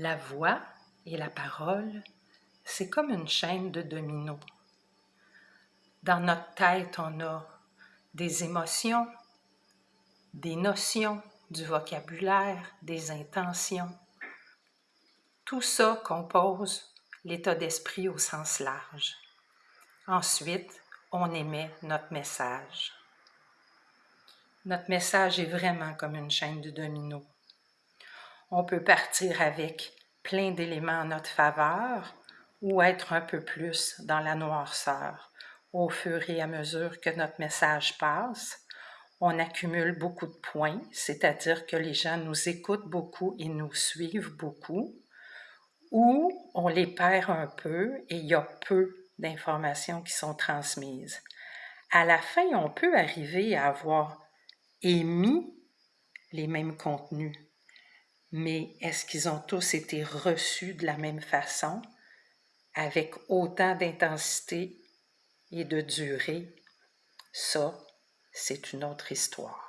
La voix et la parole, c'est comme une chaîne de dominos. Dans notre tête, on a des émotions, des notions, du vocabulaire, des intentions. Tout ça compose l'état d'esprit au sens large. Ensuite, on émet notre message. Notre message est vraiment comme une chaîne de dominos on peut partir avec plein d'éléments en notre faveur ou être un peu plus dans la noirceur. Au fur et à mesure que notre message passe, on accumule beaucoup de points, c'est-à-dire que les gens nous écoutent beaucoup et nous suivent beaucoup, ou on les perd un peu et il y a peu d'informations qui sont transmises. À la fin, on peut arriver à avoir émis les mêmes contenus, mais est-ce qu'ils ont tous été reçus de la même façon, avec autant d'intensité et de durée? Ça, c'est une autre histoire.